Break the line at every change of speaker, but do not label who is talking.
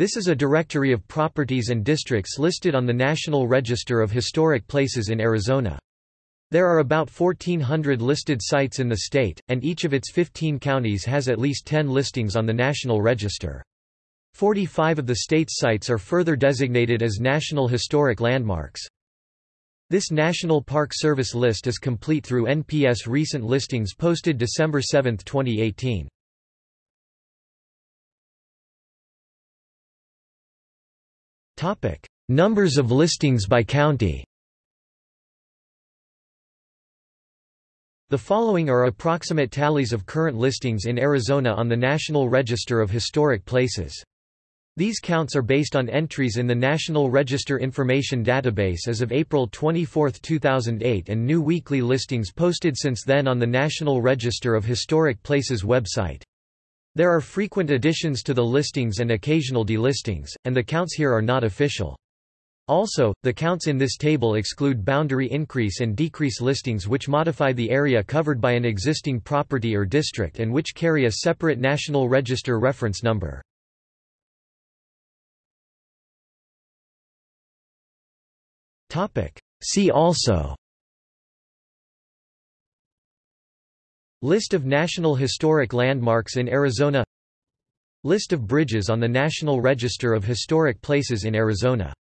This is a directory of properties and districts listed on the National Register of Historic Places in Arizona. There are about 1,400 listed sites in the state, and each of its 15 counties has at least 10 listings on the National Register. 45 of the state's sites are further designated as National Historic Landmarks. This National Park Service list is complete through NPS recent listings posted December 7, 2018. Topic: Numbers of listings by county. The following are approximate tallies of current listings in Arizona on the National Register of Historic Places. These counts are based on entries in the National Register Information Database as of April 24, 2008 and new weekly listings posted since then on the National Register of Historic Places website. There are frequent additions to the listings and occasional delistings, and the counts here are not official. Also, the counts in this table exclude boundary increase and decrease listings which modify the area covered by an existing property or district and which carry a separate National Register reference number. See also List of National Historic Landmarks in Arizona. List of bridges on the National Register of Historic Places in Arizona